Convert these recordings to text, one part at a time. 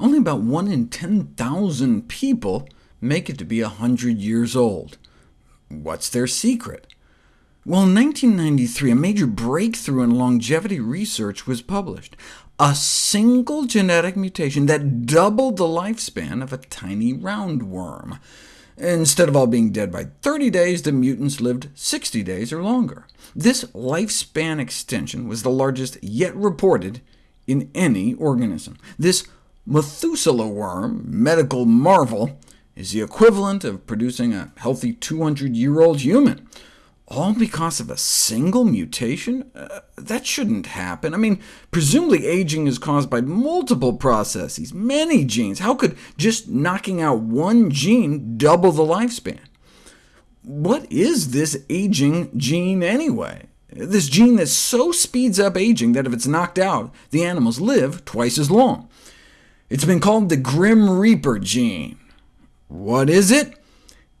only about 1 in 10,000 people make it to be 100 years old. What's their secret? Well, in 1993, a major breakthrough in longevity research was published. A single genetic mutation that doubled the lifespan of a tiny roundworm. Instead of all being dead by 30 days, the mutants lived 60 days or longer. This lifespan extension was the largest yet reported in any organism. This Methuselah worm, medical marvel, is the equivalent of producing a healthy 200-year-old human all because of a single mutation? Uh, that shouldn't happen. I mean, presumably aging is caused by multiple processes, many genes. How could just knocking out one gene double the lifespan? What is this aging gene anyway? This gene that so speeds up aging that if it's knocked out, the animals live twice as long. It's been called the Grim Reaper gene. What is it?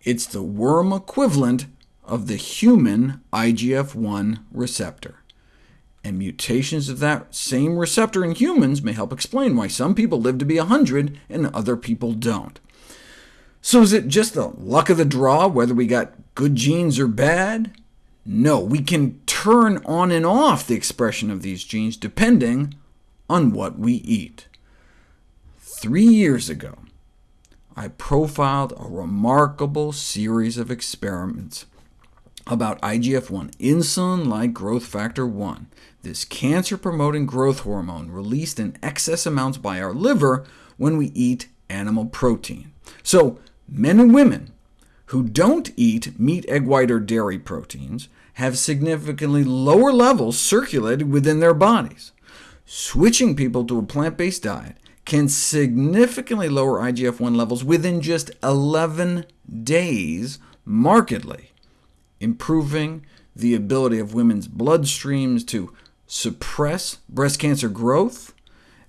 It's the worm equivalent of the human IGF-1 receptor. And mutations of that same receptor in humans may help explain why some people live to be 100 and other people don't. So is it just the luck of the draw whether we got good genes or bad? No, we can turn on and off the expression of these genes depending on what we eat. Three years ago, I profiled a remarkable series of experiments about IGF-1, insulin-like growth factor 1, this cancer-promoting growth hormone released in excess amounts by our liver when we eat animal protein. So men and women who don't eat meat, egg white, or dairy proteins have significantly lower levels circulated within their bodies. Switching people to a plant-based diet can significantly lower IGF-1 levels within just 11 days markedly improving the ability of women's bloodstreams to suppress breast cancer growth,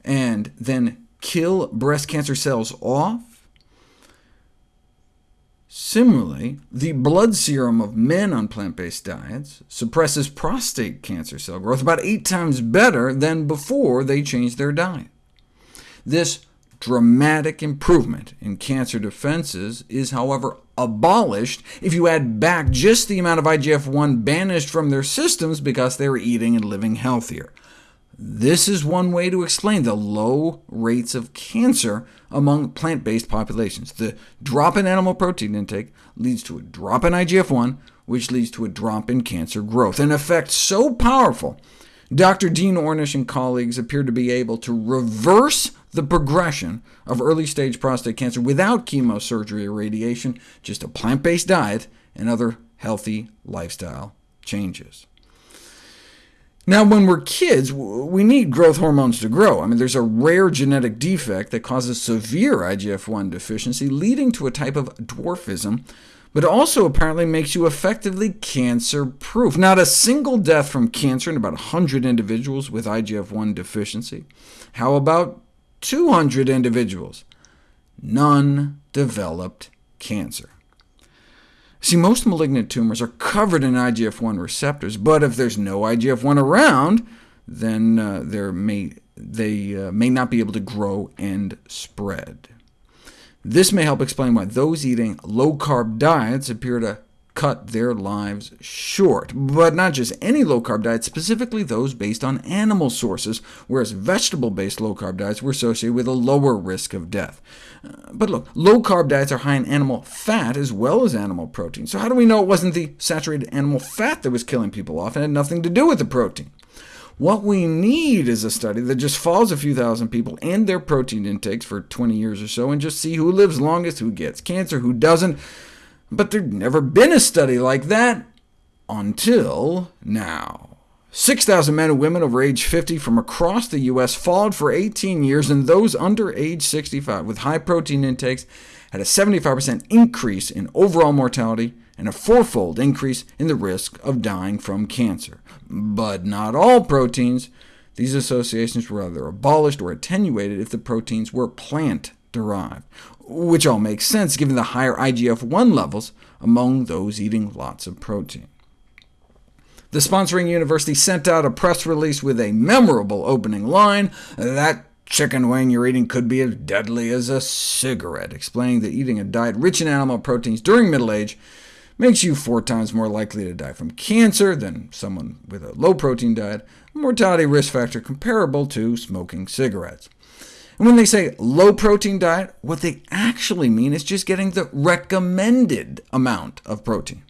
and then kill breast cancer cells off. Similarly, the blood serum of men on plant-based diets suppresses prostate cancer cell growth about eight times better than before they changed their diet. This dramatic improvement in cancer defenses is, however, abolished if you add back just the amount of IGF-1 banished from their systems because they were eating and living healthier. This is one way to explain the low rates of cancer among plant-based populations. The drop in animal protein intake leads to a drop in IGF-1, which leads to a drop in cancer growth, an effect so powerful Dr. Dean Ornish and colleagues appear to be able to reverse the progression of early-stage prostate cancer without chemosurgery or radiation, just a plant-based diet and other healthy lifestyle changes. Now, when we're kids, we need growth hormones to grow. I mean, there's a rare genetic defect that causes severe IGF-1 deficiency, leading to a type of dwarfism but also apparently makes you effectively cancer-proof. Not a single death from cancer in about 100 individuals with IGF-1 deficiency. How about 200 individuals? None developed cancer. See, most malignant tumors are covered in IGF-1 receptors, but if there's no IGF-1 around, then uh, may, they uh, may not be able to grow and spread. This may help explain why those eating low-carb diets appear to cut their lives short. But not just any low-carb diet, specifically those based on animal sources, whereas vegetable-based low-carb diets were associated with a lower risk of death. Uh, but look, low-carb diets are high in animal fat as well as animal protein. So how do we know it wasn't the saturated animal fat that was killing people off and had nothing to do with the protein? What we need is a study that just follows a few thousand people and their protein intakes for 20 years or so, and just see who lives longest, who gets cancer, who doesn't. But there'd never been a study like that until now. 6,000 men and women over age 50 from across the U.S. followed for 18 years, and those under age 65 with high protein intakes had a 75% increase in overall mortality and a fourfold increase in the risk of dying from cancer. But not all proteins. These associations were either abolished or attenuated if the proteins were plant-derived, which all makes sense given the higher IGF-1 levels among those eating lots of protein. The sponsoring university sent out a press release with a memorable opening line that chicken wing you're eating could be as deadly as a cigarette, explaining that eating a diet rich in animal proteins during middle age makes you four times more likely to die from cancer than someone with a low-protein diet, a mortality risk factor comparable to smoking cigarettes. When they say low-protein diet, what they actually mean is just getting the recommended amount of protein.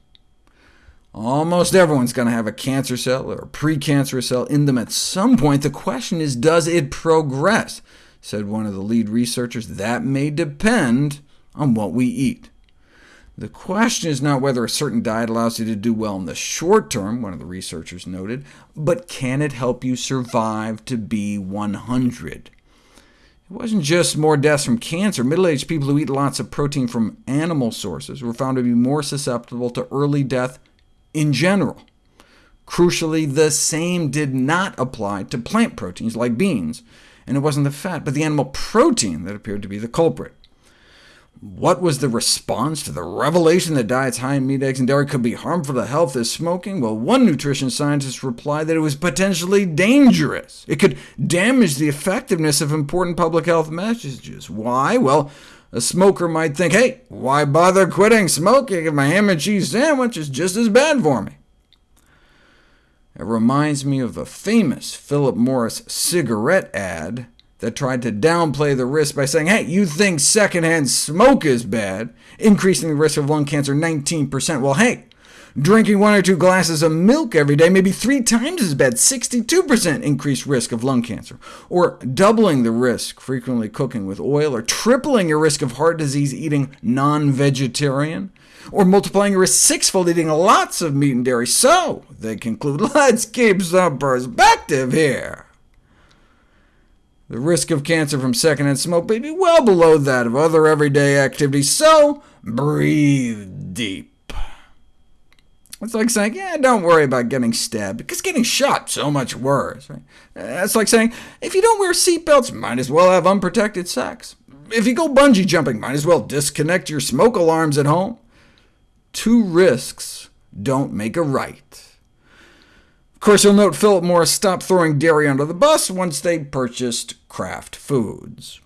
Almost everyone's going to have a cancer cell or a precancerous cell in them at some point. The question is, does it progress? said one of the lead researchers. That may depend on what we eat. The question is not whether a certain diet allows you to do well in the short term, one of the researchers noted, but can it help you survive to be 100? It wasn't just more deaths from cancer. Middle-aged people who eat lots of protein from animal sources were found to be more susceptible to early death in general. Crucially, the same did not apply to plant proteins like beans, and it wasn't the fat, but the animal protein that appeared to be the culprit. What was the response to the revelation that diets high in meat, eggs, and dairy could be harmful to health as smoking? Well, one nutrition scientist replied that it was potentially dangerous. It could damage the effectiveness of important public health messages. Why? Well, a smoker might think, hey, why bother quitting smoking if my ham and cheese sandwich is just as bad for me? It reminds me of a famous Philip Morris cigarette ad that tried to downplay the risk by saying, hey, you think secondhand smoke is bad, increasing the risk of lung cancer 19%. Well, hey, Drinking one or two glasses of milk every day may be three times as bad, 62% increased risk of lung cancer, or doubling the risk frequently cooking with oil, or tripling your risk of heart disease eating non-vegetarian, or multiplying your risk sixfold eating lots of meat and dairy. So, they conclude, let's keep some perspective here. The risk of cancer from secondhand smoke may be well below that of other everyday activities, so breathe deep. It's like saying, yeah, don't worry about getting stabbed, because getting shot so much worse. Right? It's like saying, if you don't wear seatbelts, might as well have unprotected sex. If you go bungee jumping, might as well disconnect your smoke alarms at home. Two risks don't make a right. Of course, you'll note Philip Morris stopped throwing dairy under the bus once they purchased Kraft Foods.